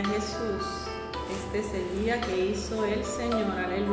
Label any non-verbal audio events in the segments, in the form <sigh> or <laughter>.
Jesús. Este es el día que hizo el Señor. Aleluya.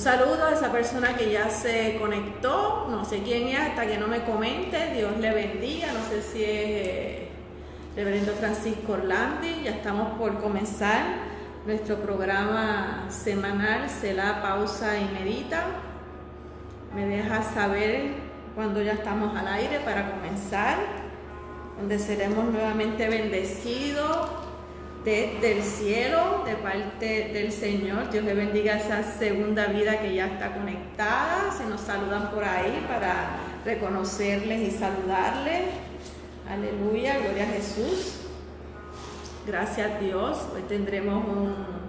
Saludo a esa persona que ya se conectó, no sé quién es, hasta que no me comente, Dios le bendiga, no sé si es eh, Reverendo Francisco Orlandi, ya estamos por comenzar nuestro programa semanal, Selah Pausa y Medita. Me deja saber cuando ya estamos al aire para comenzar, donde seremos nuevamente bendecidos desde el cielo, de parte del Señor. Dios le bendiga esa segunda vida que ya está conectada. Se nos saludan por ahí para reconocerles y saludarles. Aleluya, gloria a Jesús. Gracias Dios. Hoy tendremos un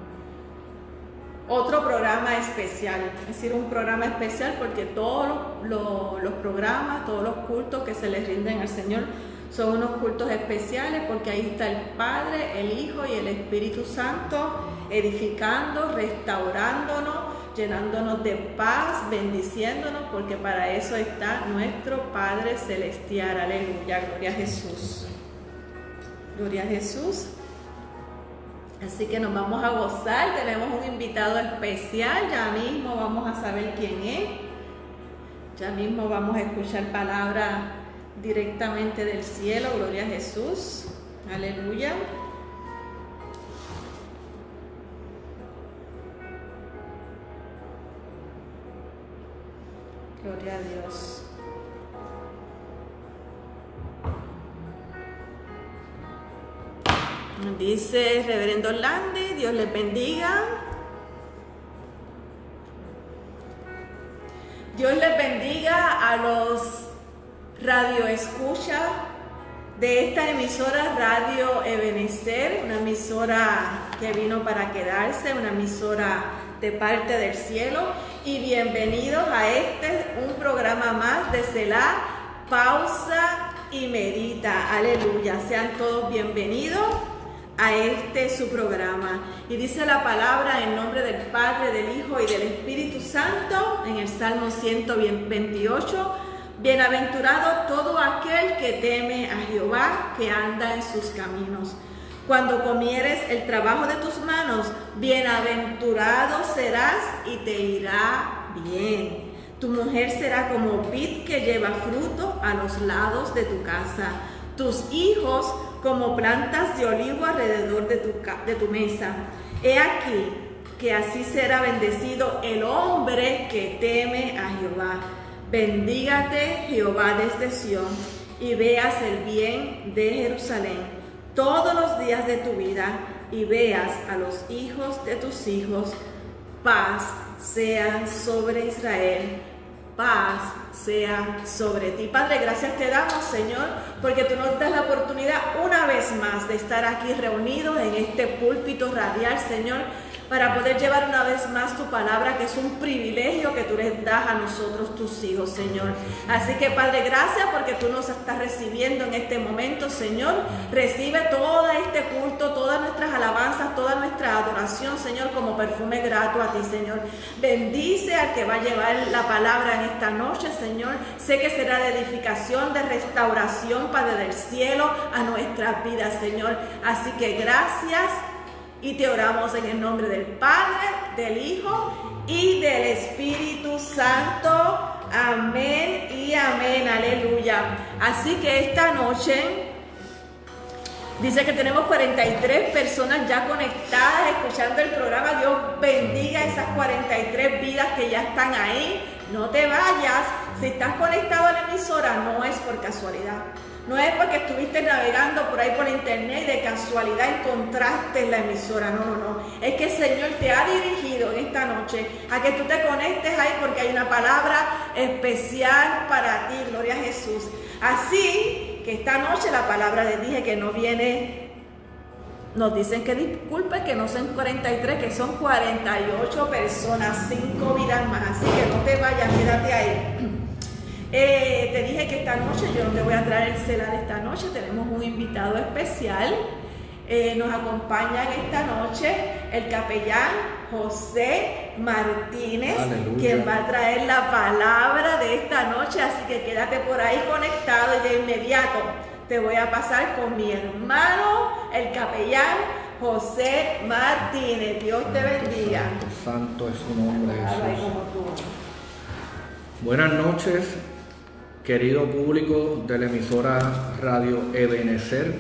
otro programa especial, es decir, un programa especial porque todos los programas, todos los cultos que se les rinden al Señor son unos cultos especiales porque ahí está el Padre, el Hijo y el Espíritu Santo edificando, restaurándonos, llenándonos de paz, bendiciéndonos, porque para eso está nuestro Padre Celestial. Aleluya, gloria a Jesús. Gloria a Jesús. Así que nos vamos a gozar, tenemos un invitado especial, ya mismo vamos a saber quién es. Ya mismo vamos a escuchar palabra directamente del cielo, gloria a Jesús. Aleluya. Gloria a Dios. Dice Reverendo Landi, Dios les bendiga. Dios les bendiga a los radioescuchas de esta emisora Radio Ebenecer, una emisora que vino para quedarse, una emisora de parte del cielo. Y bienvenidos a este, un programa más de Selah, pausa y medita. Aleluya, sean todos bienvenidos a este su programa. Y dice la palabra en nombre del Padre, del Hijo y del Espíritu Santo en el Salmo 128. Bienaventurado todo aquel que teme a Jehová, que anda en sus caminos. Cuando comieres el trabajo de tus manos, bienaventurado serás y te irá bien. Tu mujer será como vid que lleva fruto a los lados de tu casa. Tus hijos como plantas de olivo alrededor de tu, de tu mesa. He aquí que así será bendecido el hombre que teme a Jehová. Bendígate Jehová desde Sión y veas el bien de Jerusalén todos los días de tu vida y veas a los hijos de tus hijos. Paz sea sobre Israel paz sea sobre ti. Padre, gracias te damos, Señor, porque tú nos das la oportunidad una vez más de estar aquí reunidos en este púlpito radial, Señor, para poder llevar una vez más tu palabra, que es un privilegio que tú les das a nosotros, tus hijos, Señor. Así que, Padre, gracias porque tú nos estás recibiendo en este momento, Señor. Recibe todo este culto, todas nuestras alabanzas, toda nuestra adoración, Señor, como perfume grato a ti, Señor. Bendice al que va a llevar la palabra en esta noche, Señor. Sé que será de edificación, de restauración, Padre del cielo, a nuestras vidas, Señor. Así que gracias y te oramos en el nombre del Padre, del Hijo y del Espíritu Santo. Amén y amén. Aleluya. Así que esta noche Dice que tenemos 43 personas ya conectadas escuchando el programa. Dios bendiga esas 43 vidas que ya están ahí. No te vayas. Si estás conectado a la emisora, no es por casualidad. No es porque estuviste navegando por ahí por internet y de casualidad encontraste la emisora. No, no, no. Es que el Señor te ha dirigido en esta noche a que tú te conectes ahí porque hay una palabra especial para ti. Gloria a Jesús. Así que esta noche la palabra les dije que no viene. Nos dicen que disculpe que no son 43, que son 48 personas, 5 vidas más. Así que no te vayas, quédate ahí. Eh, te dije que esta noche yo no te voy a traer el celular esta noche, tenemos un invitado especial. Eh, nos acompaña en esta noche el capellán José Martínez, quien va a traer la palabra de esta noche, así que quédate por ahí conectado y de inmediato te voy a pasar con mi hermano, el capellán José Martínez. Dios te bendiga. Santo, es su nombre, Jesús. Buenas noches, Querido público de la emisora Radio Ebenecer,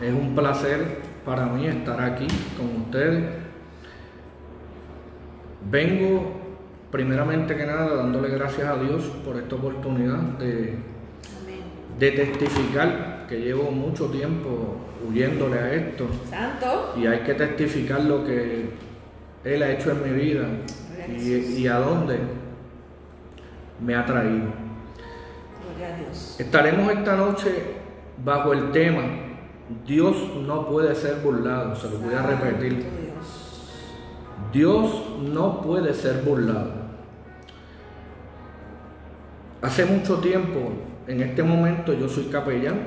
es un placer para mí estar aquí con ustedes. Vengo primeramente que nada dándole gracias a Dios por esta oportunidad de, de testificar que llevo mucho tiempo huyéndole a esto. Santo. Y hay que testificar lo que Él ha hecho en mi vida y, y a dónde me ha traído. Estaremos esta noche bajo el tema Dios no puede ser burlado, se lo voy a repetir. Dios no puede ser burlado. Hace mucho tiempo, en este momento yo soy capellán,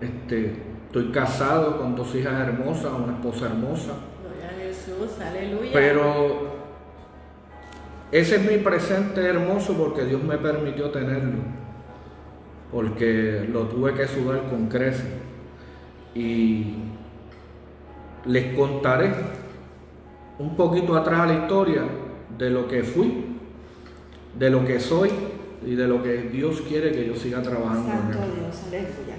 este, estoy casado con dos hijas hermosas, una esposa hermosa. Gloria a Jesús, aleluya. Pero ese es mi presente hermoso porque Dios me permitió tenerlo. Porque lo tuve que sudar con creces. Y les contaré un poquito atrás a la historia de lo que fui, de lo que soy y de lo que Dios quiere que yo siga trabajando. Santo Dios, aleluya.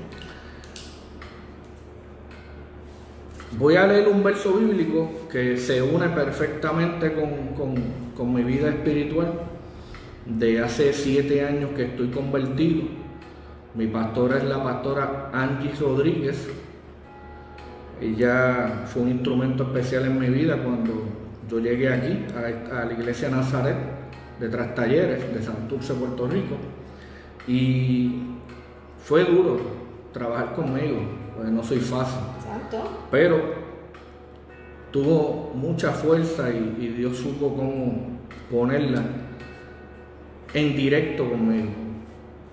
Voy a leer un verso bíblico que se une perfectamente con, mi vida espiritual. De hace siete años que estoy convertido. Mi pastora es la pastora Angie Rodríguez. Ella fue un instrumento especial en mi vida cuando yo llegué aquí, a, la iglesia Nazaret de Trastalleres, de Santurce, Puerto Rico. Y fue duro trabajar conmigo, porque no soy fácil. Pero tuvo mucha fuerza y, Dios supo cómo ponerla en directo conmigo.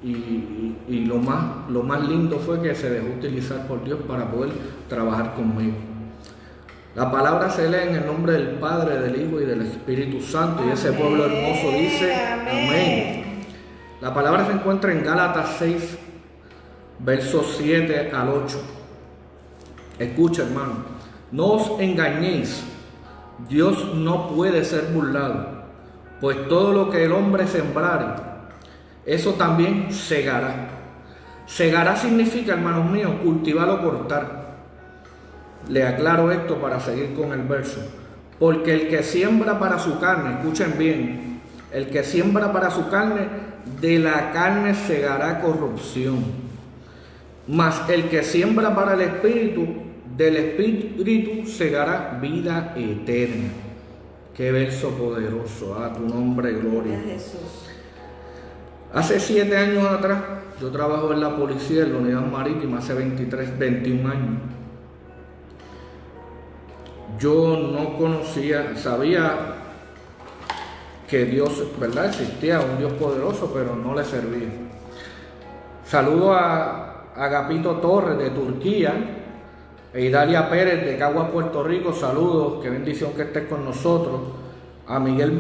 Y, lo, más, lo más lindo fue que se dejó utilizar por Dios para poder trabajar conmigo. La palabra se lee en el nombre del Padre, del Hijo y del Espíritu Santo. Y ese pueblo hermoso dice, amén. La palabra se encuentra en Gálatas 6, versos 7 al 8. Escucha, hermano, no os engañéis. Dios no puede ser burlado, pues todo lo que el hombre sembrare, eso también segará. Segará significa, hermanos míos, cultivar o cortar. Le aclaro esto para seguir con el verso. Porque el que siembra para su carne, escuchen bien, el que siembra para su carne, de la carne segará corrupción. Mas el que siembra para el espíritu, del Espíritu segará vida eterna. Qué verso poderoso, a tu nombre, gloria. Hace siete años atrás, yo trabajo en la policía, en la unidad marítima, hace 23, 21 años. Yo no conocía, sabía que Dios, ¿verdad? Existía un Dios poderoso, pero no le servía. Saludo a Agapito Torres de Turquía, e Idalia Pérez de Caguas, Puerto Rico, saludos, qué bendición que estés con nosotros. A Miguel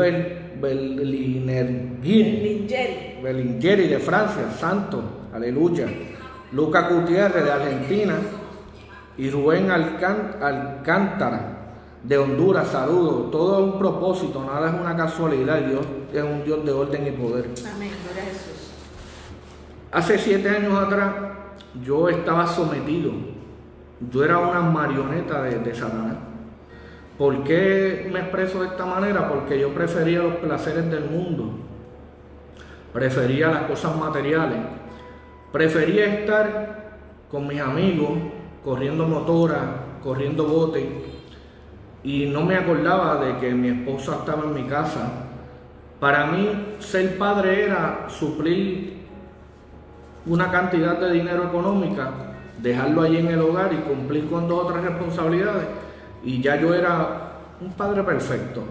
Belingeri de Francia, santo, aleluya. Luca Gutiérrez de Argentina y Rubén Alcántara de Honduras, saludos. Todo es un propósito, nada es una casualidad. Dios es un Dios de orden y poder. Amén, gloria a Jesús. Hace siete años atrás yo estaba sometido. Yo era una marioneta de, Satanás. ¿Por qué me expreso de esta manera? Porque yo prefería los placeres del mundo. Prefería las cosas materiales. Prefería estar con mis amigos, corriendo motora, corriendo bote. Y no me acordaba de que mi esposa estaba en mi casa. Para mí, ser padre era suplir una cantidad de dinero económica, dejarlo allí en el hogar y cumplir con dos otras responsabilidades y ya yo era un padre perfecto.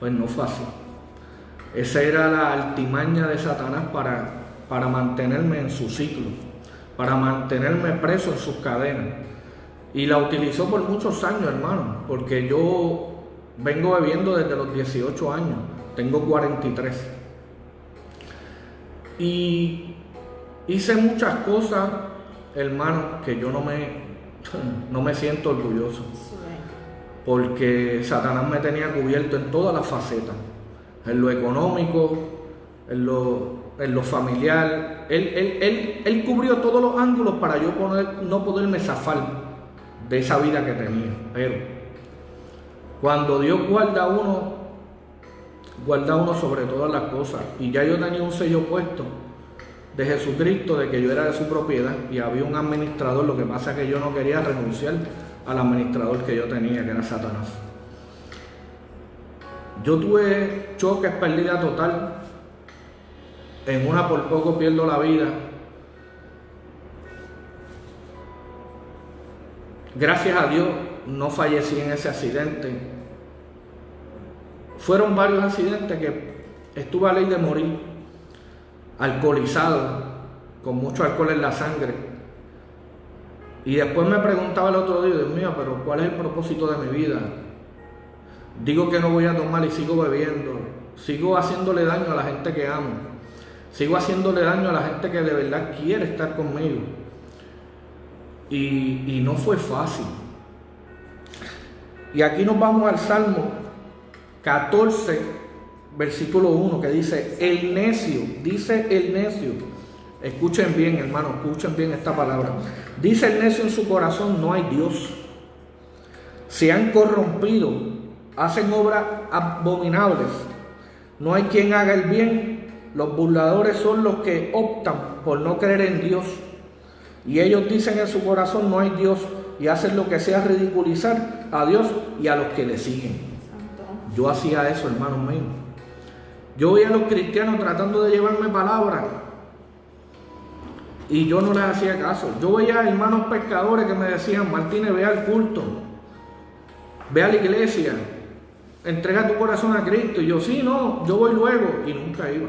Pues no fue así. Esa era la altimaña de Satanás para, para mantenerme en su ciclo, para mantenerme preso en sus cadenas. Y la utilizó por muchos años, hermano, porque yo vengo bebiendo desde los 18 años, tengo 43. Y Hice muchas cosas, hermano, que yo no me, no me siento orgulloso. Porque Satanás me tenía cubierto en todas las facetas. En lo económico, en lo, en lo familiar. Él, él, cubrió todos los ángulos para yo poner, no poderme zafar de esa vida que tenía. Pero cuando Dios guarda a uno, guarda a uno sobre todas las cosas. Y ya yo tenía un sello puesto de Jesucristo, de que yo era de su propiedad y había un administrador, lo que pasa es que yo no quería renunciar al administrador que yo tenía, que era Satanás. Yo tuve choques, pérdida total, en una por poco pierdo la vida. Gracias a Dios no fallecí en ese accidente. Fueron varios accidentes que estuve a ley de morir alcoholizado, con mucho alcohol en la sangre. Y después me preguntaba el otro día, Dios mío, pero ¿cuál es el propósito de mi vida? Digo que no voy a tomar y sigo bebiendo. Sigo haciéndole daño a la gente que amo. Sigo haciéndole daño a la gente que de verdad quiere estar conmigo. Y, y no fue fácil. Y aquí nos vamos al Salmo 14, versículo 1 que dice, el necio, dice el necio, escuchen bien hermano, escuchen bien esta palabra, dice el necio en su corazón, no hay Dios, se han corrompido, hacen obras abominables, no hay quien haga el bien, los burladores son los que optan por no creer en Dios, y ellos dicen en su corazón, no hay Dios, y hacen lo que sea ridiculizar a Dios y a los que le siguen. Yo hacía eso, hermano mío. Yo veía a los cristianos tratando de llevarme palabras y yo no les hacía caso. Yo veía a hermanos pescadores que me decían, Martínez, ve al culto, ve a la iglesia, entrega tu corazón a Cristo. Y yo, sí, no, yo voy luego y nunca iba.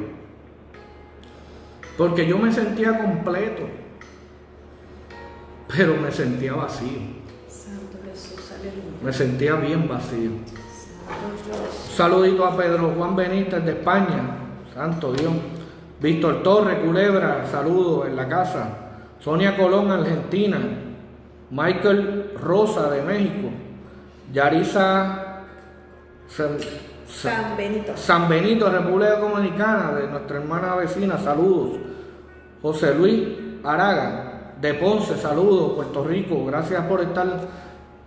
Porque yo me sentía completo, pero me sentía vacío. Me sentía bien vacío. Saludito a Pedro Juan Benítez de España, santo Dios. Víctor Torres, Culebra, saludo en la casa. Sonia Colón, Argentina. Michael Rosa de México. Yarisa San, Benito. San Benito, República Dominicana, de nuestra hermana vecina, saludos. José Luis Araga, de Ponce, saludos, Puerto Rico, gracias por estar,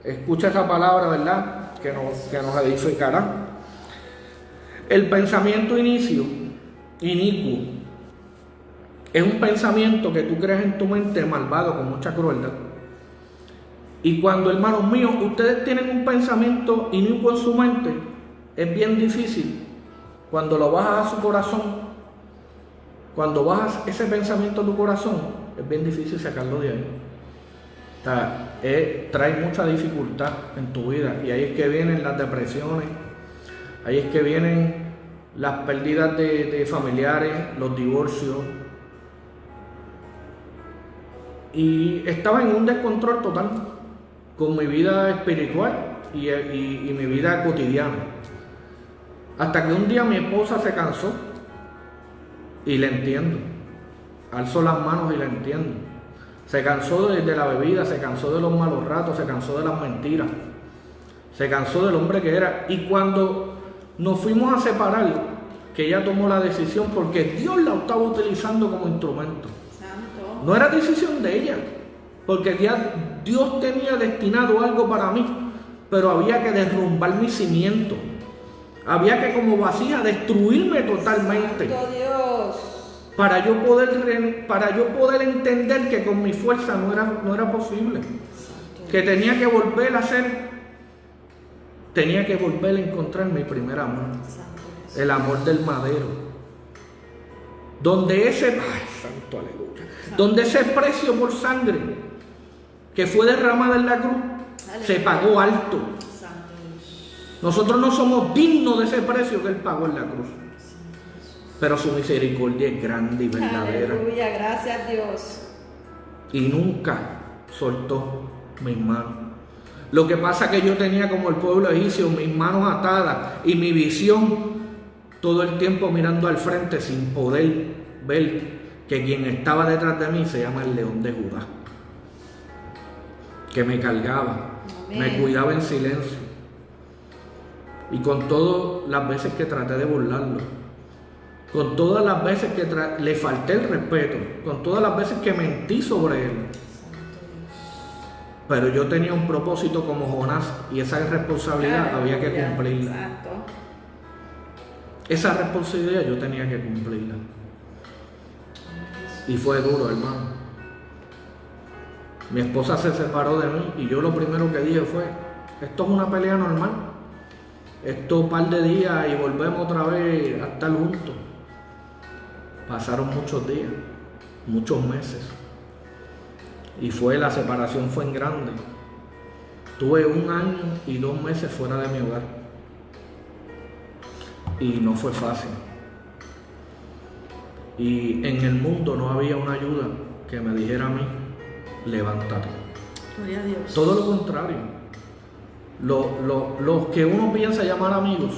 escucha esa palabra, ¿verdad? Que nos, que edificará. El pensamiento inicio, inicuo, es un pensamiento que tú creas en tu mente malvado con mucha crueldad. Y cuando, hermanos míos, ustedes tienen un pensamiento inicuo en su mente, es bien difícil. Cuando lo bajas a su corazón, cuando bajas ese pensamiento a tu corazón, es bien difícil sacarlo de ahí. Trae mucha dificultad en tu vida. Y ahí es que vienen las depresiones, Ahí es que vienen las pérdidas de, familiares, los divorcios. Y estaba en un descontrol total con mi vida espiritual y, mi vida cotidiana. Hasta que un día mi esposa se cansó y le entiendo. Alzó las manos y le entiendo. Se cansó de, de, la bebida, se cansó de los malos ratos, se cansó de las mentiras. Se cansó del hombre que era. Y cuando nos fuimos a separar, que ella tomó la decisión porque Dios la estaba utilizando como instrumento. no era decisión de ella, porque ya Dios tenía destinado algo para mí, pero había que derrumbar mi cimiento. Había que como vacía destruirme totalmente. Para yo poder para yo poder entender que con mi fuerza no era, no era posible. Que tenía que volver a ser tenía que volver a encontrar mi primer amor. El amor del madero. Donde ese, santo aleluya, donde ese precio por sangre que fue derramado en la cruz se pagó alto. Nosotros no somos dignos de ese precio que Él pagó en la cruz. Pero su misericordia es grande y verdadera. Aleluya, gracias Dios. Y nunca soltó mis manos. Lo que pasa es que yo tenía como el pueblo egipcio mis manos atadas y mi visión todo el tiempo mirando al frente sin poder ver que quien estaba detrás de mí se llama el león de Judá. Que me cargaba, me cuidaba en silencio. Y con todas las veces que traté de burlarlo, con todas las veces que le falté el respeto, con todas las veces que mentí sobre él, pero yo tenía un propósito como Jonás y esa responsabilidad había que cumplirla. Esa responsabilidad yo tenía que cumplirla. Y fue duro, hermano. Mi esposa se separó de mí y yo lo primero que dije fue, esto es una pelea normal. Esto un par de días y volvemos otra vez a estar juntos. Pasaron muchos días, muchos meses. Y fue, la separación fue en grande. Tuve un año y dos meses fuera de mi hogar. Y no fue fácil. Y en el mundo no había una ayuda que me dijera a mí, levántate. Todo lo contrario. Los que uno piensa llamar amigos,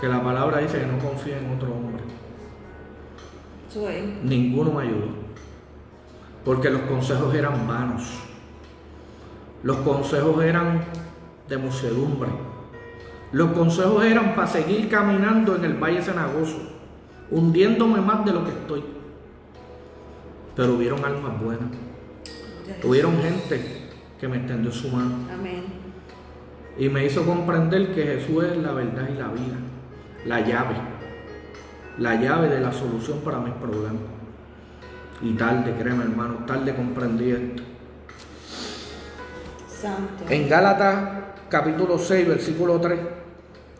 que la palabra dice que no confía en otro hombre. Ninguno me ayudó porque los consejos eran vanos. Los consejos eran de muchedumbre. Los consejos eran para seguir caminando en el Valle Cenagoso, hundiéndome más de lo que estoy. Pero hubieron almas buenas. Hubieron gente que me extendió su mano. Amén. Y me hizo comprender que Jesús es la verdad y la vida, la llave, la llave de la solución para mis problemas. Y tarde, créeme hermano, tarde comprendí esto. Santo. En Gálatas capítulo 6, versículo 3,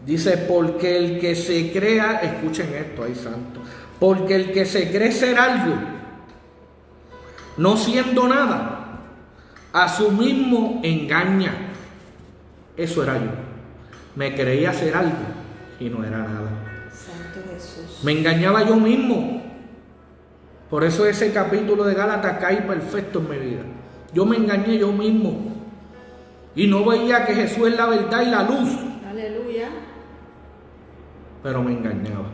dice, porque el que se crea, escuchen esto, ahí santo, porque el que se cree ser algo, no siendo nada, a su mismo engaña. Eso era yo. Me creía ser algo y no era nada. Santo Jesús. Me engañaba yo mismo. Por eso ese capítulo de Gálatas cae perfecto en mi vida. Yo me engañé yo mismo. Y no veía que Jesús es la verdad y la luz. Aleluya. Pero me engañaba.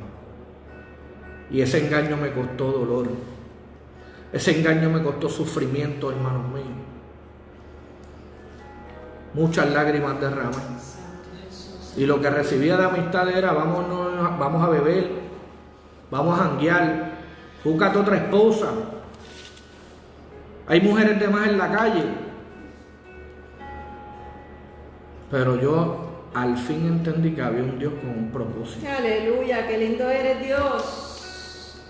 Y ese engaño me costó dolor. Ese engaño me costó sufrimiento, hermanos míos. Muchas lágrimas derramadas. Y lo que recibía de amistad era, vamos, vamos a beber, vamos a janguear, Búscate otra esposa. Hay mujeres de más en la calle. Pero yo al fin entendí que había un Dios con un propósito. Aleluya, qué lindo eres Dios.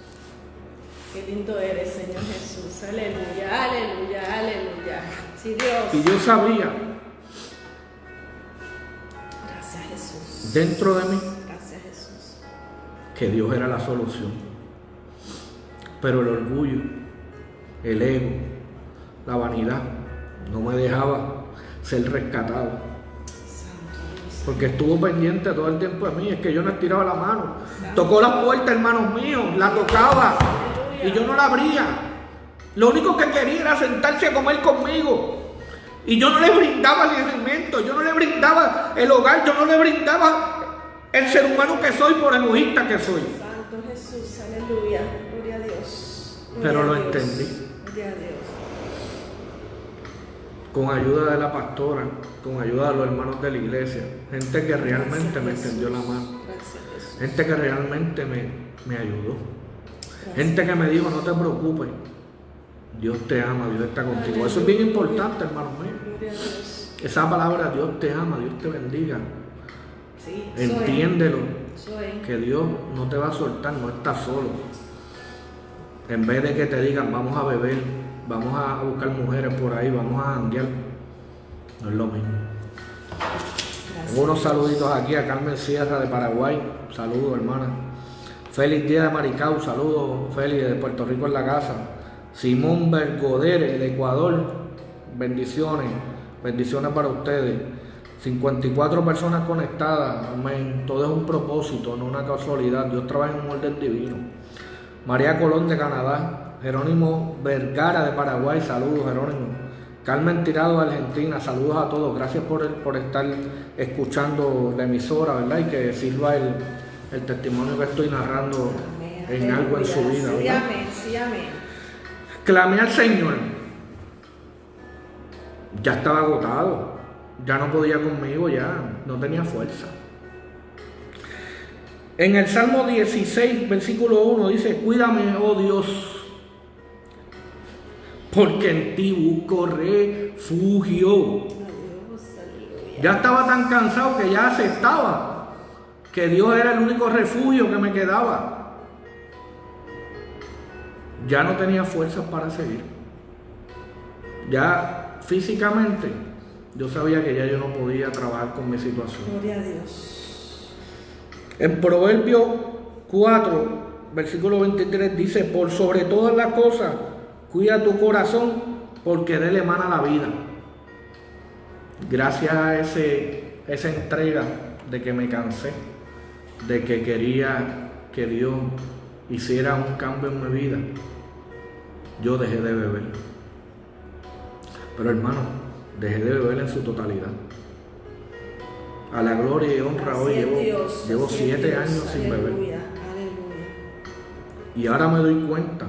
Qué lindo eres, Señor Jesús. Aleluya, aleluya, aleluya. Sí, Dios. Y yo sabía. Dentro de mí. Gracias, Jesús. Que Dios era la solución. Pero el orgullo, el ego, la vanidad no me dejaba ser rescatado. Porque estuvo pendiente todo el tiempo de mí, es que yo no estiraba la mano. Tocó la puerta, hermanos míos, la tocaba y yo no la abría. Lo único que quería era sentarse a comer conmigo. Y yo no le brindaba el alimento, yo no le brindaba el hogar, yo no le brindaba el ser humano que soy por egoísta que soy. Santo Jesús, aleluya. Pero lo entendí. Con ayuda de la pastora, con ayuda de los hermanos de la iglesia, gente que realmente me extendió la mano, gente que realmente me, me ayudó. Gente que me dijo, no te preocupes, Dios te ama, Dios está contigo. Eso es bien importante, hermano mío. Esa palabra, Dios te ama, Dios te bendiga. Entiéndelo. Que Dios no te va a soltar, no estás solo. En vez de que te digan, vamos a beber, vamos a buscar mujeres por ahí, vamos a andear, no es lo mismo. Tengo unos saluditos aquí a Carmen Sierra de Paraguay. Saludos, hermana. Feliz día de Maricao. Saludos, Félix de Puerto Rico en la casa. Simón Bergoder de Ecuador. Bendiciones. Bendiciones para ustedes. 54 personas conectadas. Amén. Todo es un propósito, no una casualidad. Dios trabaja en un orden divino. María Colón de Canadá. Jerónimo Vergara de Paraguay. Saludos, Jerónimo. Carmen Tirado de Argentina, saludos a todos, gracias por, por estar escuchando la emisora, ¿verdad? Y que sirva el, testimonio que estoy narrando en algo en su vida. Sí, amén, sí, amén. Clamé al Señor, ya estaba agotado, ya no podía conmigo, ya no tenía fuerza. En el Salmo 16, versículo 1 dice, cuídame, oh Dios porque en ti busco refugio. Ya estaba tan cansado que ya aceptaba que Dios era el único refugio que me quedaba. Ya no tenía fuerzas para seguir. Ya físicamente yo sabía que ya yo no podía trabajar con mi situación. Gloria a Dios. En Proverbio 4, versículo 23 dice, por sobre todas las cosas, Cuida tu corazón porque de él emana la vida. Gracias a ese, esa entrega de que me cansé, de que quería que Dios hiciera un cambio en mi vida, yo dejé de beber. Pero hermano, dejé de beber en su totalidad. A la gloria y honra hoy llevo, llevo siete años sin beber. Y ahora me doy cuenta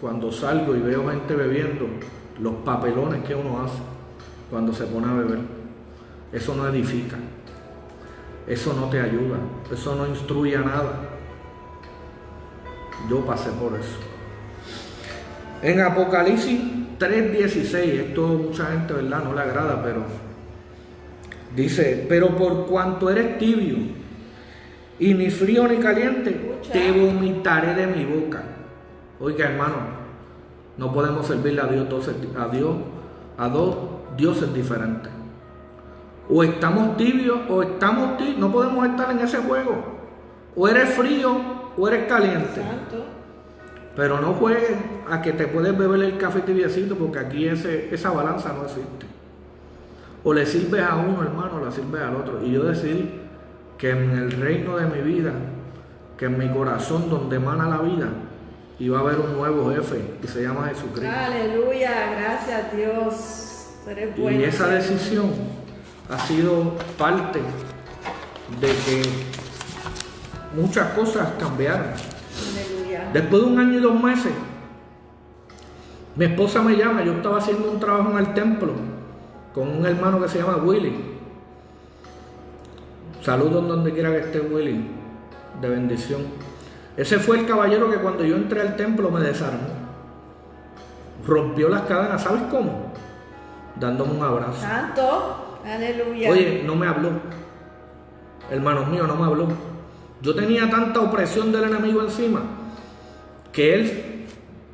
cuando salgo y veo gente bebiendo, los papelones que uno hace cuando se pone a beber. Eso no edifica, eso no te ayuda, eso no instruye a nada. Yo pasé por eso. En Apocalipsis 3:16, esto mucha gente, ¿verdad? No le agrada, pero dice, pero por cuanto eres tibio y ni frío ni caliente, te vomitaré de mi boca. Oiga, hermano, no podemos servirle a Dios, a Dios, a dos dioses diferentes. O estamos tibios o estamos tibios. No podemos estar en ese juego. O eres frío o eres caliente. Pero no juegues a que te puedes beber el café tibiecito porque aquí ese, esa balanza no existe. O le sirves a uno, hermano, o le sirves al otro. Y yo decidí que en el reino de mi vida, que en mi corazón donde emana la vida, va a haber un nuevo jefe y se llama Jesucristo. Aleluya, gracias a Dios. y esa decisión ha sido parte de que muchas cosas cambiaron. Después de un año y dos meses, mi esposa me llama, yo estaba haciendo un trabajo en el templo con un hermano que se llama Willy. Saludos donde quiera que esté Willy, de bendición. Ese fue el caballero que cuando yo entré al templo me desarmó. Rompió las cadenas, ¿sabes cómo? Dándome un abrazo. Santo, aleluya. Oye, no me habló. Hermanos míos, no me habló. Yo tenía tanta opresión del enemigo encima que él,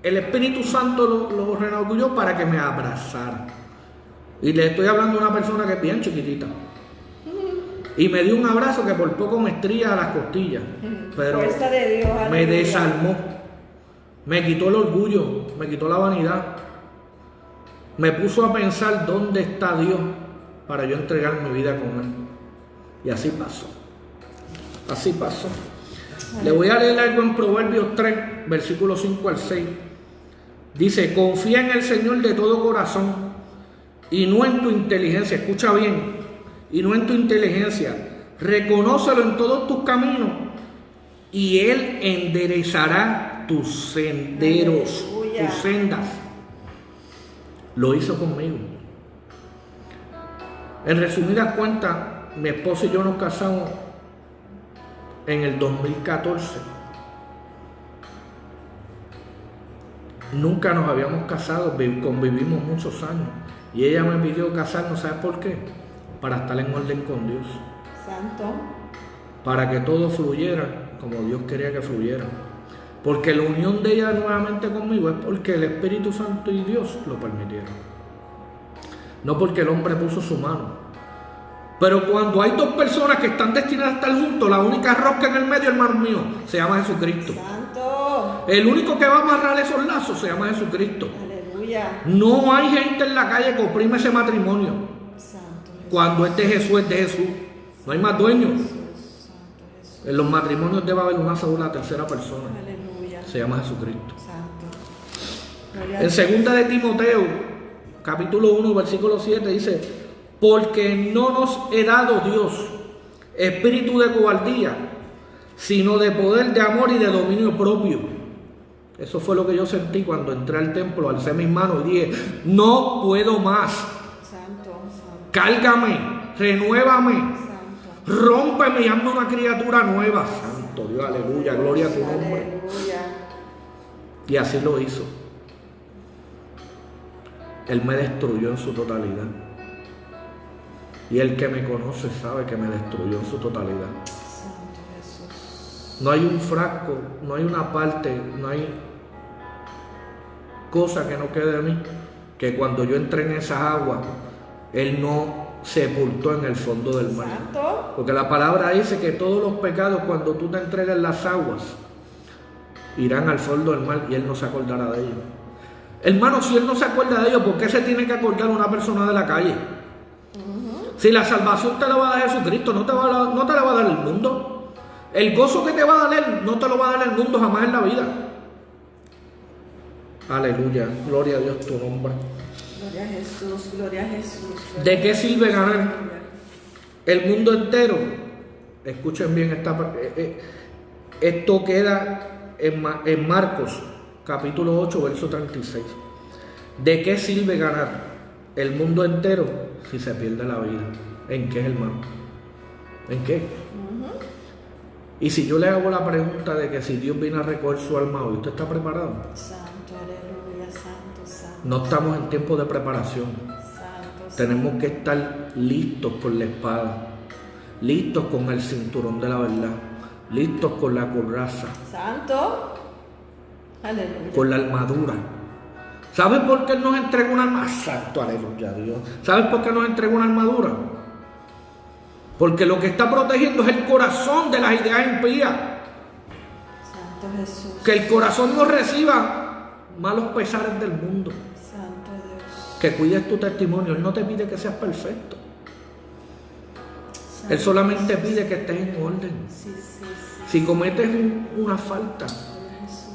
el Espíritu Santo lo, lo para que me abrazara. Y le estoy hablando a una persona que es bien chiquitita. Y me dio un abrazo que por poco me estría a las costillas. Pero me desarmó. Me quitó el orgullo, me quitó la vanidad. Me puso a pensar dónde está Dios para yo entregar mi vida con Él. Y así pasó. Así pasó. Le voy a leer algo en Proverbios 3, versículos 5 al 6. Dice, confía en el Señor de todo corazón y no en tu inteligencia. Escucha bien, y no en tu inteligencia. Reconócelo en todos tus caminos y Él enderezará tus senderos, tus sendas. Lo hizo conmigo. En resumidas cuentas, mi esposo y yo nos casamos en el 2014. Nunca nos habíamos casado, vi- convivimos muchos años. Y ella me pidió casarnos, ¿sabes por qué? Para estar en orden con Dios. Santo. Para que todo fluyera como Dios quería que fluyera. Porque la unión de ella nuevamente conmigo es porque el Espíritu Santo y Dios lo permitieron. No porque el hombre puso su mano. Pero cuando hay dos personas que están destinadas a estar juntos, la única rosca en el medio, hermano mío, se llama Jesucristo. Santo. El único que va a amarrar esos lazos se llama Jesucristo. Aleluya. No hay gente en la calle que oprime ese matrimonio. Santo. Cuando es de Jesús, es de Jesús. No hay más dueños. En los matrimonios debe haber una sola tercera persona. Aleluya. Se llama Jesucristo. Santo. En segunda de Timoteo, capítulo 1, versículo 7, dice, porque no nos he dado Dios espíritu de cobardía, sino de poder, de amor y de dominio propio. Eso fue lo que yo sentí cuando entré al templo, alcé mis manos y dije, no puedo más, Santo. Santo. cálgame, renuévame, Santo. rómpeme y hazme una criatura nueva. Santo Dios, aleluya, gloria a tu nombre. Aleluya. Y así lo hizo. Él me destruyó en su totalidad. Y el que me conoce sabe que me destruyó en su totalidad. No hay un frasco, no hay una parte, no hay cosa que no quede de mí. Que cuando yo entré en esas aguas, Él no sepultó en el fondo del mar. Porque la palabra dice que todos los pecados, cuando tú te entregas en las aguas, irán al fondo del mar y Él no se acordará de ellos. Hermano, si Él no se acuerda de ellos, ¿por qué se tiene que acordar una persona de la calle? Si la salvación te la va a dar Jesucristo, no te, va a no te la va a dar el mundo. El gozo que te va a dar Él, no te lo va a dar el mundo jamás en la vida. Aleluya, gloria a Dios tu nombre. Gloria a Jesús. Gloria a Jesús. gloria ¿De qué sirve ganar el mundo entero? Escuchen bien esta par- eh, Esto queda en, en Marcos, capítulo 8, verso 36. ¿De qué sirve ganar el mundo entero si se pierde la vida? ¿En qué, hermano? ¿En qué? Y si yo le hago la pregunta de que si Dios viene a recoger su alma hoy, ¿usted está preparado? Santo, aleluya, santo, santo. No estamos en tiempo de preparación. Santo, Tenemos que estar listos con la espada, listos con el cinturón de la verdad, listos con la coraza, Santo. Aleluya. con la armadura. ¿Sabes por qué nos entrega una armadura? Santo, aleluya, Dios. ¿Sabes por qué nos entrega una armadura? Porque lo que está protegiendo es el corazón de las ideas impías. Santo Jesús. Que el corazón no reciba malos pesares del mundo. Santo Dios. Que cuides tu testimonio. Él no te pide que seas perfecto. Santo Él solamente Jesús. pide que estés en orden. Sí, sí, sí. Si cometes un- una falta,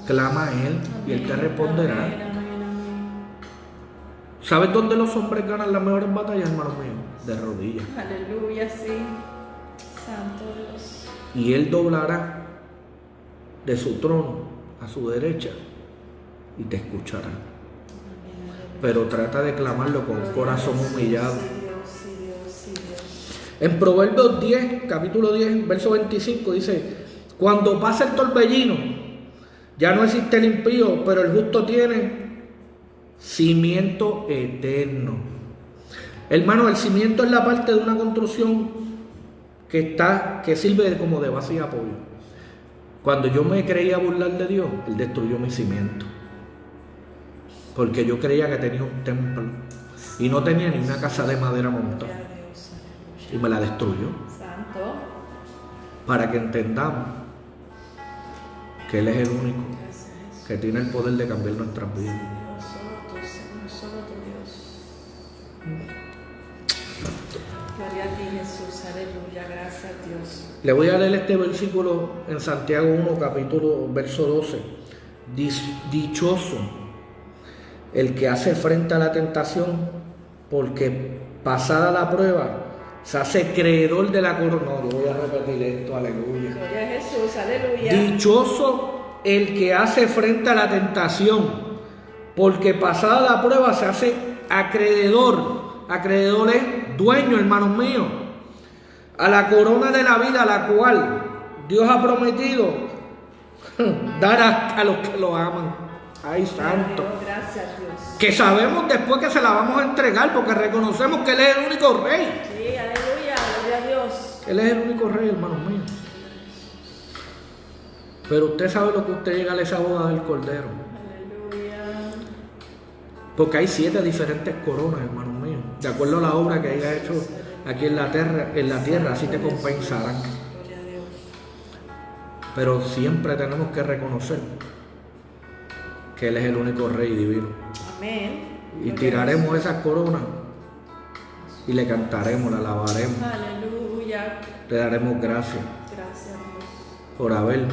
clama a Él y Él te responderá. ¿Sabes dónde los hombres ganan las mejores batallas, hermano mío? De rodillas. Aleluya, sí. Santo Dios. Y Él doblará de su trono a su derecha y te escuchará. Pero trata de clamarlo con un corazón humillado. Sí, Dios, sí, Dios, sí, Dios. En Proverbios 10, capítulo 10, verso 25 dice, cuando pasa el torbellino, ya no existe el impío, pero el justo tiene cimiento eterno. Hermano, el cimiento es la parte de una construcción que está, que sirve como de base y apoyo. Cuando yo me creía burlar de Dios, Él destruyó mi cimiento. Porque yo creía que tenía un templo y no tenía ni una casa de madera montada. Y me la destruyó. Santo. para que entendamos que Él es el único que tiene el poder de cambiar nuestras vidas. Gloria a ti, Jesús. Aleluya. Gracias, Dios. Le voy a leer este versículo en Santiago 1, capítulo, verso 12. Dis- Dichoso el que hace frente a la tentación, porque pasada la prueba, se hace creedor de la corona. No, yo voy a repetir esto, aleluya. Gloria a Jesús. Aleluya. Dichoso el que hace frente a la tentación, porque pasada la prueba se hace acreedor. Acreedor es dueño, hermanos míos, a la corona de la vida, la cual Dios ha prometido <laughs> dar a, a los que lo aman. Ay, santo. Gracias, Dios. Que sabemos después que se la vamos a entregar porque reconocemos que Él es el único rey. Sí, aleluya, gloria a Dios. Él es el único rey, hermanos míos. Pero usted sabe lo que usted llega a esa boda del Cordero. Porque hay siete diferentes coronas, hermanos míos. De acuerdo a la obra que haya hecho aquí en la tierra, en la tierra así te compensarán. Gloria a Dios. Pero siempre tenemos que reconocer que Él es el único rey divino. Amén. Y tiraremos esas coronas y le cantaremos, la alabaremos, Aleluya. le daremos gracias Gracias, Dios. por haber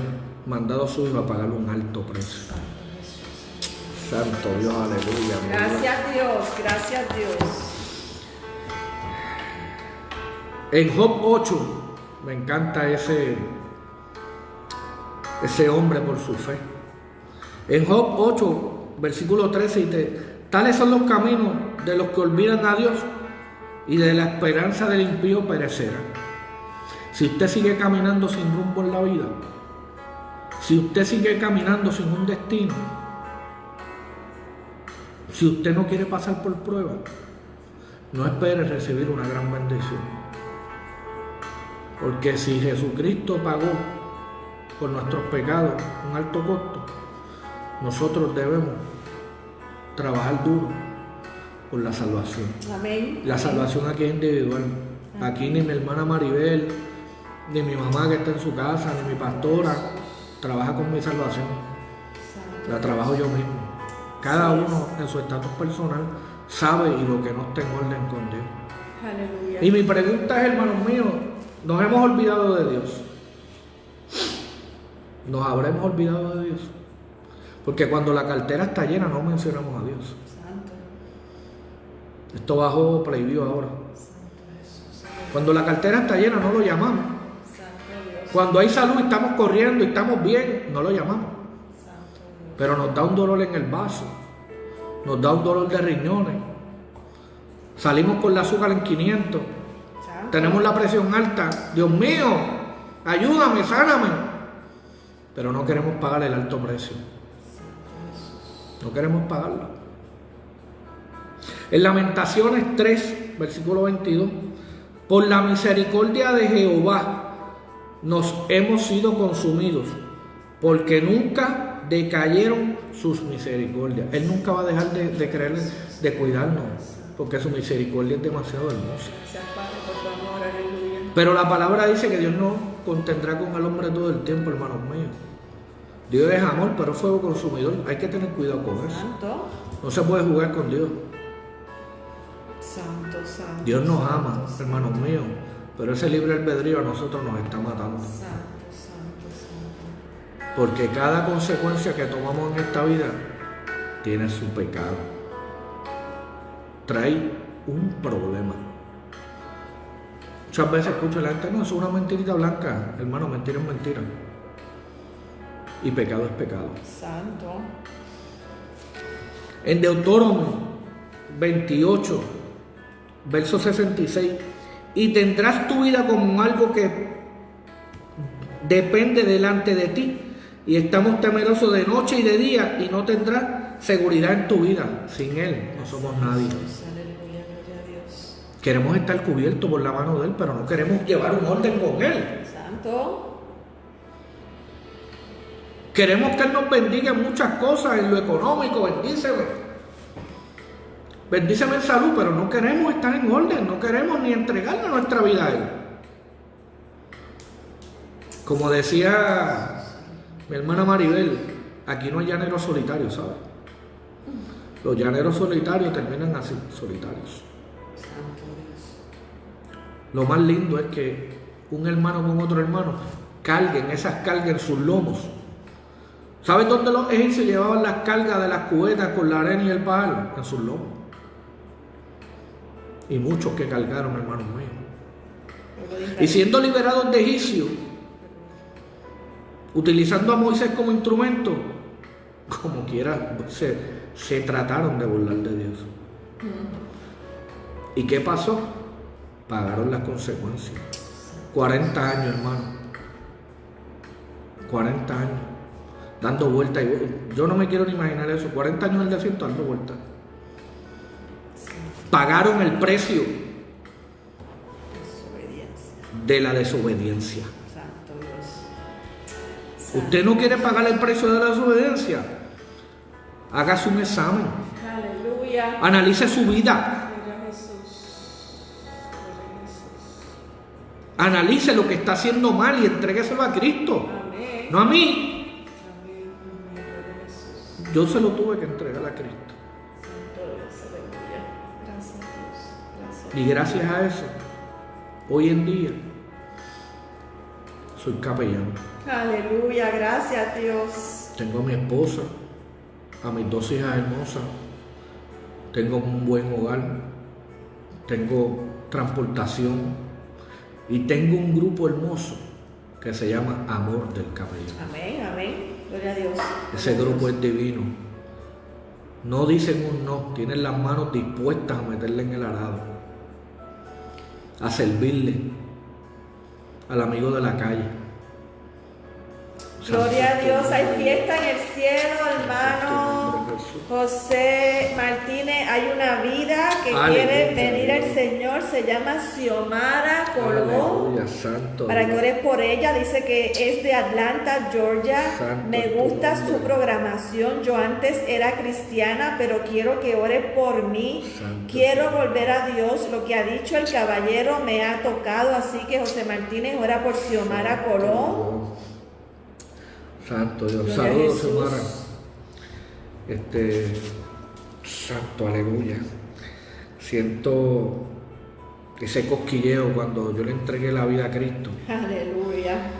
mandado a su hijo a pagar un alto precio. Santo Dios, aleluya. Dios. Gracias, Dios. Gracias, Dios. En Job 8 me encanta ese, ese hombre por su fe. En Job 8, versículo 13, dice, tales son los caminos de los que olvidan a Dios y de la esperanza del impío perecerá. Si usted sigue caminando sin rumbo en la vida, si usted sigue caminando sin un destino, si usted no quiere pasar por prueba, no espere recibir una gran bendición. Porque si Jesucristo pagó por nuestros pecados un alto costo, nosotros debemos trabajar duro por la salvación. Amén. La salvación aquí es individual. Aquí ni mi hermana Maribel, ni mi mamá que está en su casa, ni mi pastora trabaja con mi salvación. La trabajo yo mismo. Cada uno en su estatus personal sabe y lo que no está en orden con Dios. Aleluya. Y mi pregunta es, hermanos míos, ¿nos hemos olvidado de Dios? ¿Nos habremos olvidado de Dios? Porque cuando la cartera está llena no mencionamos a Dios. Santo. Esto bajó prohibido ahora. Cuando la cartera está llena no lo llamamos. Santo Dios. Cuando hay salud y estamos corriendo y estamos bien, no lo llamamos. Pero nos da un dolor en el vaso. Nos da un dolor de riñones. Salimos con la azúcar en 500. Santo. Tenemos la presión alta. Dios mío, ayúdame, sáname. Pero no queremos pagar el alto precio. No queremos pagarlo. En Lamentaciones 3, versículo 22. Por la misericordia de Jehová nos hemos sido consumidos, porque nunca decayeron sus misericordias. Él nunca va a dejar de, de creer, de cuidarnos, porque su misericordia es demasiado hermosa. Pero la palabra dice que Dios no contendrá con el hombre todo el tiempo, hermanos míos. Dios es amor, pero es fuego consumidor. Hay que tener cuidado con eso. Santo. No se puede jugar con Dios. Santo, santo. Dios nos ama, hermanos míos. Pero ese libre albedrío a nosotros nos está matando. Porque cada consecuencia que tomamos en esta vida tiene su pecado. Trae un problema. Muchas veces escucho la gente, no, eso es una mentirita blanca. Hermano, mentira es mentira. Y pecado es pecado. Santo. En Deuteronomio 28, verso 66, y tendrás tu vida como algo que depende delante de ti, y estamos temerosos de noche y de día, y no tendrás seguridad en tu vida. Sin Él no somos nadie. Queremos estar cubiertos por la mano de Él, pero no queremos llevar un orden con Él. Santo. Queremos que Él nos bendiga en muchas cosas, en lo económico, bendíceme. Bendíceme en salud, pero no queremos estar en orden, no queremos ni entregarle nuestra vida a Él. Como decía mi hermana Maribel, aquí no hay llaneros solitarios, ¿sabes? Los llaneros solitarios terminan así, solitarios. Lo más lindo es que un hermano con otro hermano carguen esas cargas en sus lomos. ¿Sabes dónde los egipcios llevaban las cargas de las cubetas con la arena y el palo? En sus lomos. Y muchos que cargaron, hermanos míos. Y siendo liberados de Egipcio, utilizando a Moisés como instrumento, como quiera, se, se trataron de burlar de Dios. ¿Y qué pasó? Pagaron las consecuencias. 40 años, hermano. 40 años. dando vueltas. Yo no me quiero ni imaginar eso. 40 años en el desierto dando vueltas. Pagaron el precio de la desobediencia. ¿Usted no quiere pagar el precio de la desobediencia? Hágase un examen. Aleluya. Analice su vida. Analice lo que está haciendo mal y entrégueselo a Cristo. No a mí. Yo se lo tuve que entregar a Cristo. Y gracias a eso, hoy en día, soy capellán. Aleluya, gracias Dios. Tengo a mi esposa, a mis dos hijas hermosas, tengo un buen hogar, tengo transportación y tengo un grupo hermoso que se llama Amor del Capellán. Amén, amén. Gloria a Dios. Ese grupo es divino. No dicen un no, tienen las manos dispuestas a meterle en el arado a servirle al amigo de la calle. Gloria a Dios, hay fiesta en el cielo, hermano José Martínez. Hay una vida que quiere venir al Señor, se llama Xiomara Colón. Para que ores por ella, dice que es de Atlanta, Georgia. Me gusta su programación. Yo antes era cristiana, pero quiero que ore por mí. Quiero volver a Dios. Lo que ha dicho el caballero me ha tocado, así que José Martínez ora por Xiomara Colón. Santo Dios. Saludos, Xiomara. Este, santo, aleluya. Siento ese cosquilleo cuando yo le entregué la vida a Cristo. Aleluya.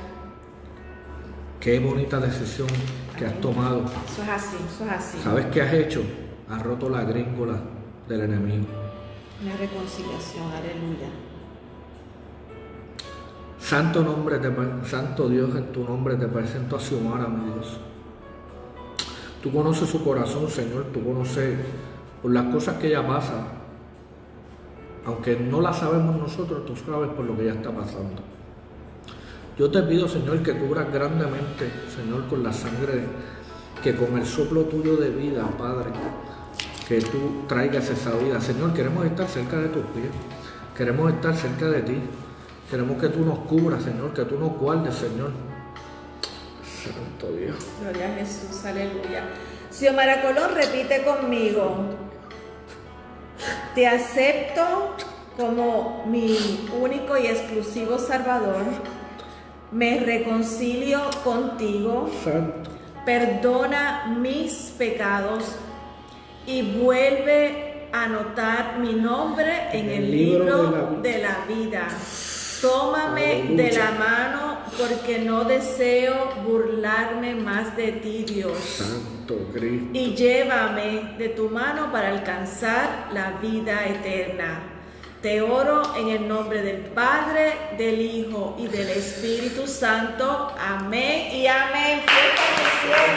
Qué bonita decisión que has tomado. Eso es así, eso es así. ¿Sabes qué has hecho? Has roto la gringola del enemigo. Una reconciliación, aleluya. Santo nombre, Santo Dios, en tu nombre te presento a Xiomara, mi Dios. Tú conoces su corazón, Señor, tú conoces por las cosas que ella pasa. Aunque no la sabemos nosotros, tú sabes por lo que ella está pasando. Yo te pido, Señor, que cubras grandemente, Señor, con la sangre, que con el soplo tuyo de vida, Padre, que tú traigas esa vida. Señor, queremos estar cerca de tus pies, queremos estar cerca de ti. Queremos que tú nos cubras, Señor, que tú nos guardes, Señor. Santo Dios. Gloria a Jesús, aleluya. Xiomara Colón, repite conmigo. Te acepto como mi único y exclusivo Salvador. Me reconcilio contigo. Santo. Perdona mis pecados y vuelve a anotar mi nombre en, el, libro, de la vida. Tómame de la mano porque no deseo burlarme más de ti, Dios. Santo Cristo. Y llévame de tu mano para alcanzar la vida eterna. Te oro en el nombre del Padre, del Hijo y del Espíritu Santo. Amén y amén. Aleluya.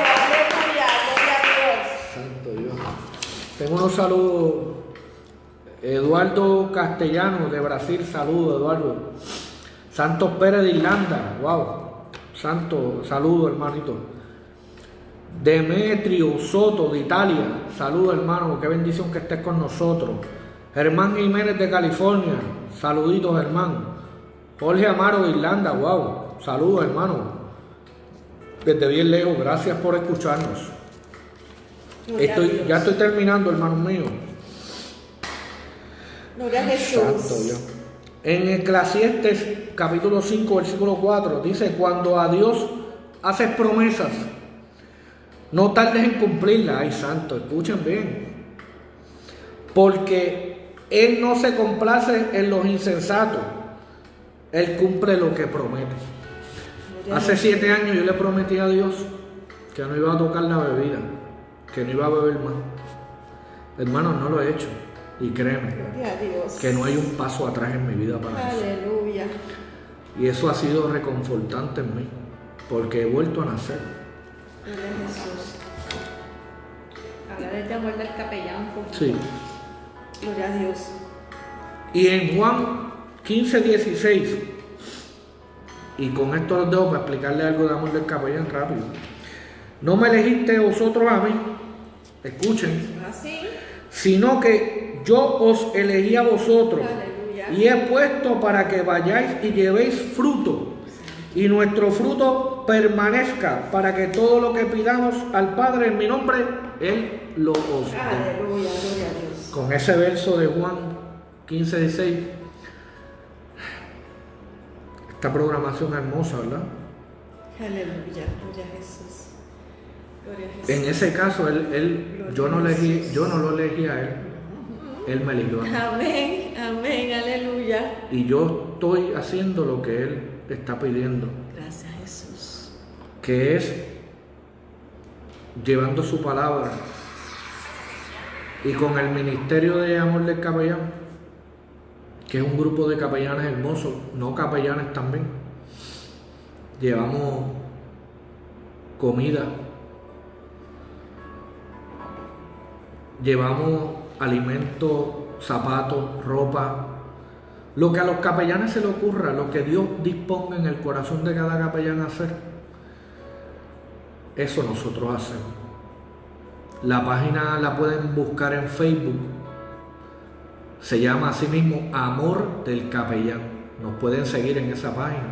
Gloria a Dios. Santo Dios. Tengo unos saludos Eduardo Castellano de Brasil, saludo Eduardo. Santos Pérez de Irlanda, wow. Santo, saludo hermanito. Demetrio Soto de Italia, saludo hermano, qué bendición que estés con nosotros. Germán Jiménez de California, saluditos hermano. Jorge Amaro de Irlanda, wow, saludos hermano. Desde bien lejos, gracias por escucharnos. Estoy, ya estoy terminando, hermano mío. Gloria a Jesús. En Eclesiastes capítulo 5, versículo 4, dice, cuando a Dios haces promesas, no tardes en cumplirlas. Ay, santo, escuchen bien. Porque Él no se complace en los insensatos. Él cumple lo que promete. Hace siete años yo le prometí a Dios que no iba a tocar la bebida, que no iba a beber más. Hermano, no lo he hecho. Y créeme que no hay un paso atrás en mi vida para Aleluya. eso. Y eso ha sido reconfortante en mí, porque he vuelto a nacer. Gloria a Jesús. Habla de este amor del capellán. Sí. Gloria a Dios. Y en Juan 15, 16, y con esto los dejo para explicarle algo de amor del capellán rápido. no me elegiste vosotros a mí, escuchen, Así. sino que yo os elegí a vosotros. Y he puesto para que vayáis y llevéis fruto y nuestro fruto permanezca para que todo lo que pidamos al Padre en mi nombre, Él lo os dé. Aleluya, gloria a Dios. Con ese verso de Juan 15, 16, esta programación hermosa, ¿verdad? Aleluya, gloria a Jesús. Gloria a Jesús. En ese caso, él, él, yo no elegí, yo no lo elegí a él, él me mí. Amén, amén, aleluya. Y yo estoy haciendo lo que él está pidiendo, Gracias Jesús. que es llevando su palabra y con el ministerio de amor del capellán, que es un grupo de capellanes hermosos, no capellanes también. Llevamos comida, llevamos alimentos, zapatos, ropa, lo que a los capellanes se le ocurra, lo que Dios disponga en el corazón de cada capellán hacer, eso nosotros hacemos. La página la pueden buscar en Facebook. Se llama así mismo Amor del Capellán. Nos pueden seguir en esa página.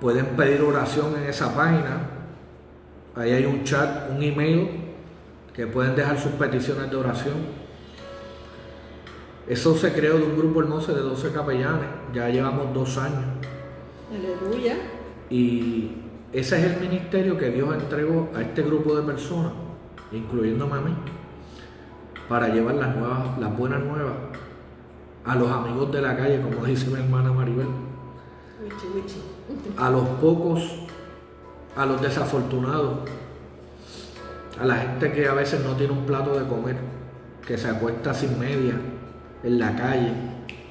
Pueden pedir oración en esa página. Ahí hay un chat, un email que pueden dejar sus peticiones de oración. Eso se creó de un grupo hermoso de 12 capellanes. Ya llevamos dos años. Aleluya. Y ese es el ministerio que Dios entregó a este grupo de personas, incluyéndome a mí, para llevar las, nuevas, las buenas nuevas a los amigos de la calle, como dice mi hermana Maribel, a los pocos, a los desafortunados, a la gente que a veces no tiene un plato de comer, que se acuesta sin media en la calle,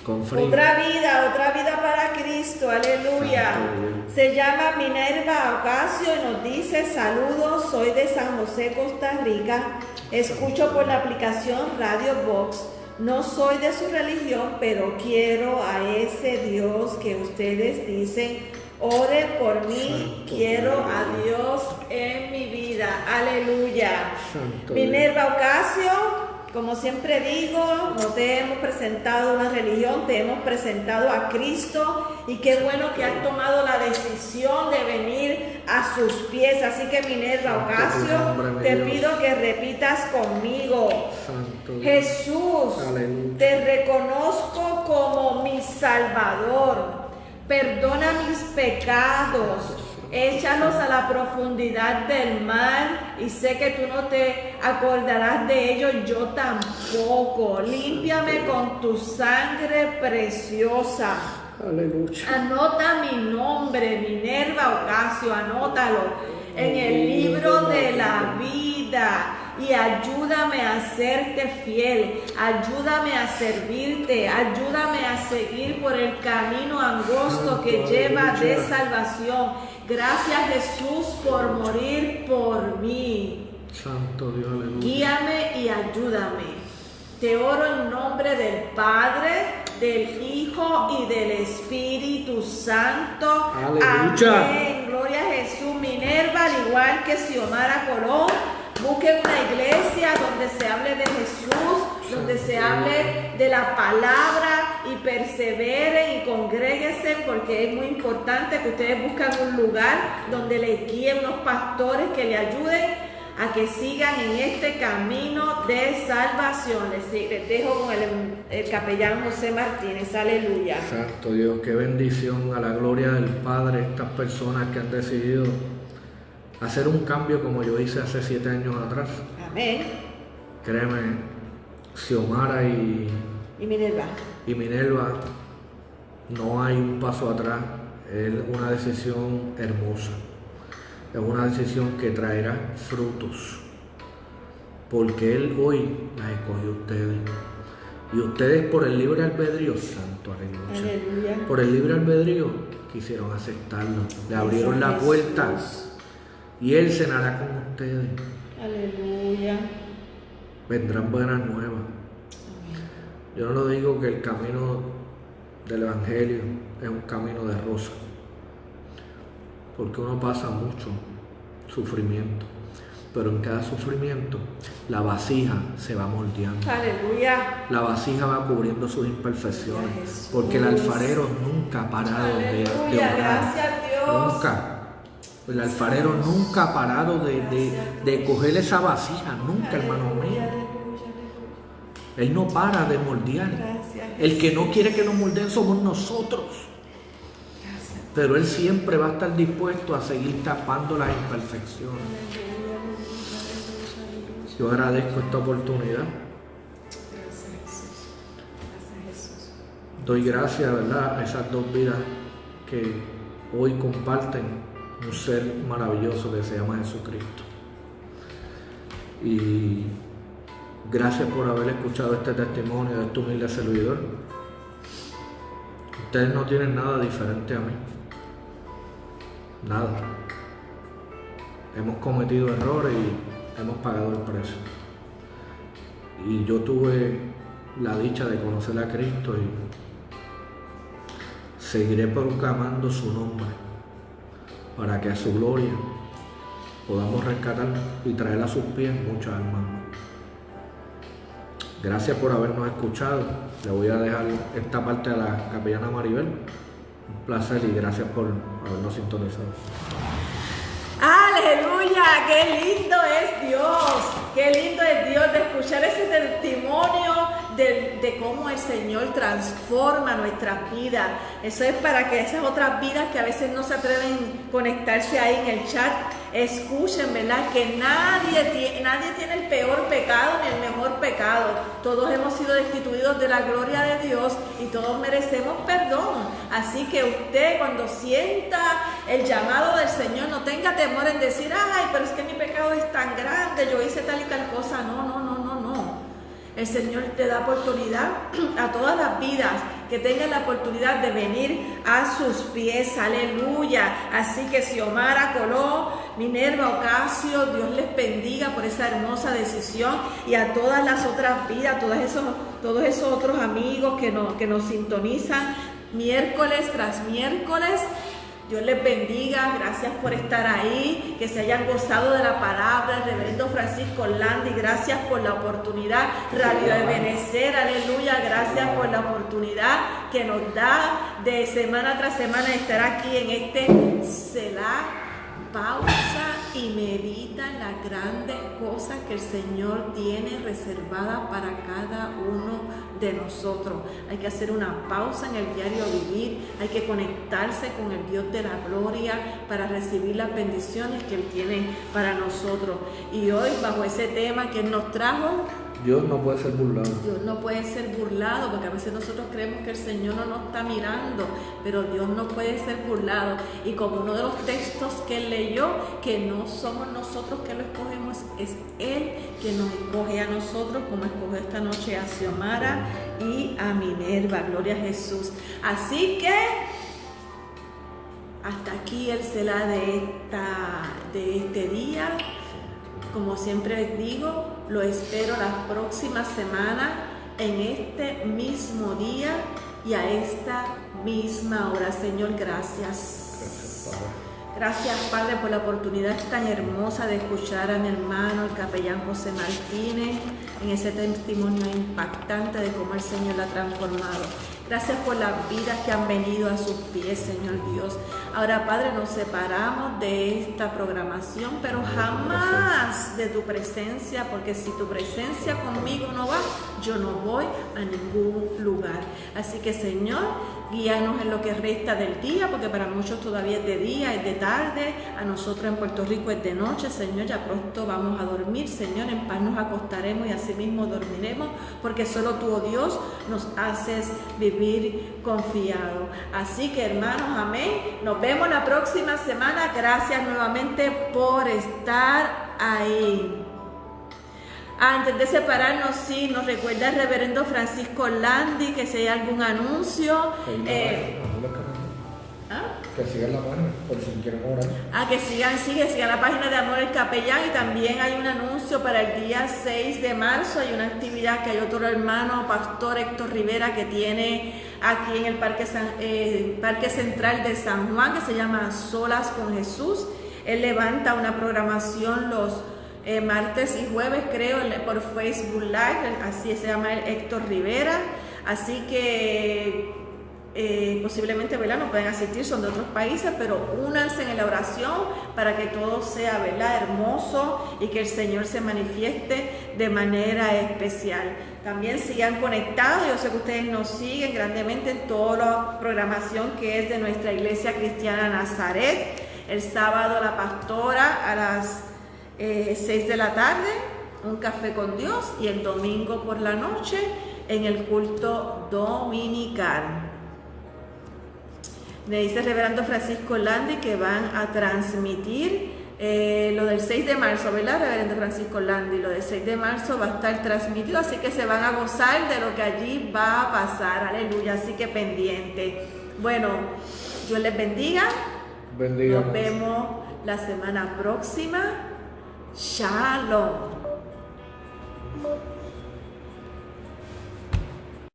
con frío. Otra vida, otra vida para Cristo, aleluya. Santo. Se llama Minerva Ocasio y nos dice, saludos, soy de San José, Costa Rica, escucho por la aplicación Radio Box, no soy de su religión, pero quiero a ese Dios que ustedes dicen, ore por mí, Santo quiero a Dios en mi vida, aleluya. Santo Minerva Ocasio, como siempre digo, no te hemos presentado una religión, te hemos presentado a Cristo y qué bueno que has tomado la decisión de venir a sus pies. Así que Minerva Ocasio, te pido que repitas conmigo. Santo. Jesús, Aleluya. te reconozco como mi Salvador. Perdona mis pecados. Échalos a la profundidad del mar y sé que tú no te acordarás de ellos, yo tampoco. Límpiame con tu sangre preciosa. Aleluya. Anota mi nombre, Minerva Ocasio, anótalo en el libro de la vida y ayúdame a serte fiel, ayúdame a servirte, ayúdame a seguir por el camino angosto que lleva de salvación. Gracias Jesús por morir por mí. Santo Dios, aleluya. Guíame y ayúdame. Te oro en nombre del Padre, del Hijo y del Espíritu Santo. Aleluya. Amén. Gloria a Jesús. Minerva, al igual que Xiomara Colón, busquen una iglesia donde se hable de Jesús, donde se hable de la palabra y perseveren y congréguense porque es muy importante que ustedes busquen un lugar donde les guíen unos pastores que le ayuden a que sigan en este camino de salvación. Les, dejo con el, el capellán José Martínez. Aleluya. Santo Dios, qué bendición a la gloria del Padre estas personas que han decidido hacer un cambio como yo hice hace siete años atrás. Amén. Créeme, Xiomara y, Y Minerva. y Minerva, no hay un paso atrás, es una decisión hermosa, es una decisión que traerá frutos, porque Él hoy las escogió a ustedes. Y ustedes por el libre albedrío, santo aleluya. Por el libre albedrío quisieron aceptarlo, le abrieron la puerta y Él cenará con ustedes. Aleluya. Vendrán buenas nuevas. Yo no lo digo que el camino del Evangelio es un camino de rosa, porque uno pasa mucho sufrimiento. Pero en cada sufrimiento la vasija se va moldeando. Aleluya. La vasija va cubriendo sus imperfecciones. Porque el alfarero nunca ha parado de, de orar. Gracias a Dios. Nunca. El alfarero nunca ha parado de, de, de coger esa vasija. Nunca, hermano mío. Él no para de moldear. El que no quiere que nos moldeen somos nosotros. Pero Él siempre va a estar dispuesto a seguir tapando las imperfecciones. Yo agradezco esta oportunidad. Doy gracias, ¿verdad?, a esas dos vidas que hoy comparten un ser maravilloso que se llama Jesucristo. Y gracias por haber escuchado este testimonio de este humilde servidor. Ustedes no tienen nada diferente a mí. Nada. Hemos cometido errores y hemos pagado el precio. Y yo tuve la dicha de conocer a Cristo y seguiré proclamando su nombre para que a su gloria podamos rescatar y traer a sus pies muchas almas. Gracias por habernos escuchado. Le voy a dejar esta parte a la capellana Maribel. Un placer y gracias por habernos sintonizado. Aleluya, qué lindo es Dios, qué lindo es Dios de escuchar ese testimonio de, cómo el Señor transforma nuestras vidas. Eso es para que esas otras vidas que a veces no se atreven a conectarse ahí en el chat, escuchen, ¿verdad? Que nadie, nadie tiene el peor pecado ni el mejor pecado. Todos hemos sido destituidos de la gloria de Dios y todos merecemos perdón. Así que usted cuando sienta el llamado del Señor, no tenga temor en decir, ay, pero es que mi pecado es tan grande, yo hice tal y tal cosa. No, no, no. El Señor te da oportunidad a todas las vidas que tengan la oportunidad de venir a sus pies. Aleluya. Así que Xiomara Coló, Minerva Ocasio, Dios les bendiga por esa hermosa decisión y a todas las otras vidas, todos esos, todos esos otros amigos que nos, que nos sintonizan miércoles tras miércoles. Dios les bendiga, gracias por estar ahí, que se hayan gozado de la palabra, reverendo Francisco Landi, gracias por la oportunidad, Radio Ebenecer, aleluya, gracias por la oportunidad que nos da de semana tras semana estar aquí en este Selah pausa y medita en las grandes cosas que el Señor tiene reservadas para cada uno de nosotros. Hay que hacer una pausa en el diario vivir, hay que conectarse con el Dios de la gloria para recibir las bendiciones que Él tiene para nosotros. Y hoy, bajo ese tema que Él nos trajo, Dios no puede ser burlado. Dios no puede ser burlado, porque a veces nosotros creemos que el Señor no nos está mirando, pero Dios no puede ser burlado. Y como uno de los textos que leyó, que no somos nosotros que lo escogemos, es Él que nos escoge a nosotros, como escogió esta noche a Xiomara y a Minerva. Gloria a Jesús. Así que hasta aquí el Selah de, esta, de este día. Como siempre les digo, lo espero la próxima semana en este mismo día y a esta misma hora. Señor, gracias. Gracias, Padre. Gracias, Padre, por la oportunidad tan hermosa de escuchar a mi hermano, el capellán José Martínez, en ese testimonio impactante de cómo el Señor la ha transformado. Gracias por las vidas que han venido a sus pies, Señor Dios. Ahora, Padre, nos separamos de esta programación, pero jamás de tu presencia, porque si tu presencia conmigo no va, yo no voy a ningún lugar. Así que, Señor, guíanos en lo que resta del día, porque para muchos todavía es de día, es de tarde, a nosotros en Puerto Rico es de noche, Señor, ya pronto vamos a dormir, Señor, en paz nos acostaremos y así mismo dormiremos, porque solo tú, oh Dios, nos haces vivir confiado. Así que, hermanos, amén, nos vemos la próxima semana, gracias nuevamente por estar ahí. Antes de separarnos, sí, nos recuerda el reverendo Francisco Landi que si hay algún anuncio. eh, ¿ah? Que sigan la página, por si quieren orar. Ah, que sigan, sigue, sigan la página de Amor el Capellán y también hay un anuncio para el día 6 de marzo, hay una actividad que hay otro hermano, Pastor Héctor Rivera, que tiene aquí en el Parque, San- eh, Parque Central de San Juan, que se llama Solas con Jesús. Él levanta una programación los eh, martes y jueves, creo, por Facebook Live, así se llama Héctor Rivera. Así que eh, posiblemente ¿verdad? no pueden asistir, son de otros países, pero únanse en la oración para que todo sea ¿verdad? hermoso y que el Señor se manifieste de manera especial. También sigan conectados, yo sé que ustedes nos siguen grandemente en toda la programación que es de nuestra iglesia cristiana Nazaret. El sábado la pastora a las 6 eh, de la tarde, un café con Dios y el domingo por la noche en el culto dominical. Me dice el reverendo Francisco Landi que van a transmitir eh, lo del 6 de marzo, ¿verdad, reverendo Francisco Landi? Lo del 6 de marzo va a estar transmitido, así que se van a gozar de lo que allí va a pasar, aleluya, así que pendiente. Bueno, Dios les bendiga. Bendiga. Nos vemos la semana próxima. Shalom.